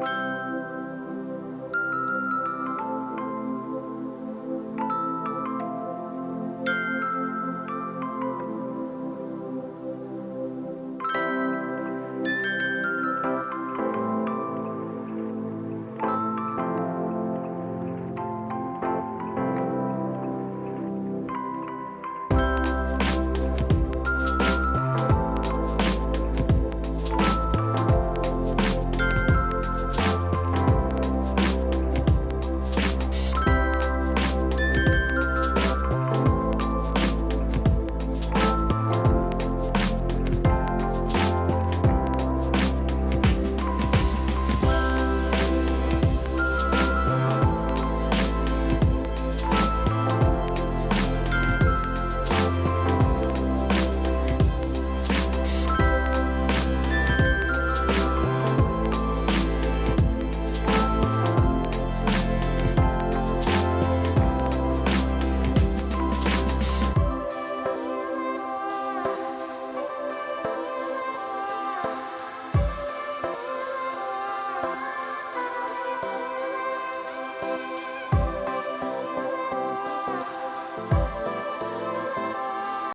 you